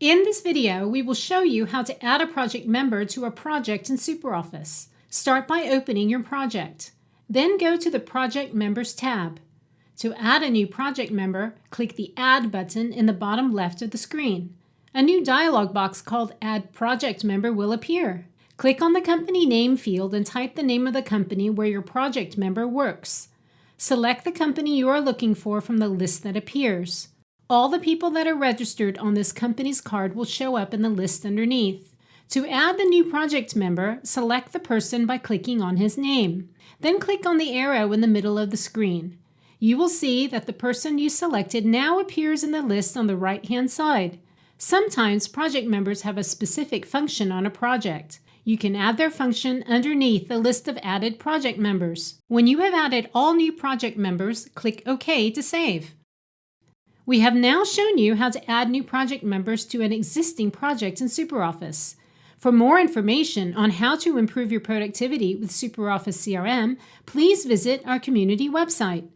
In this video, we will show you how to add a project member to a project in SuperOffice. Start by opening your project. Then go to the Project Members tab. To add a new project member, click the Add button in the bottom left of the screen. A new dialog box called Add Project Member will appear. Click on the company name field and type the name of the company where your project member works. Select the company you are looking for from the list that appears. All the people that are registered on this company's card will show up in the list underneath. To add the new project member, select the person by clicking on his name. Then click on the arrow in the middle of the screen. You will see that the person you selected now appears in the list on the right-hand side. Sometimes project members have a specific function on a project. You can add their function underneath the list of added project members. When you have added all new project members, click OK to save. We have now shown you how to add new project members to an existing project in SuperOffice. For more information on how to improve your productivity with SuperOffice CRM, please visit our community website.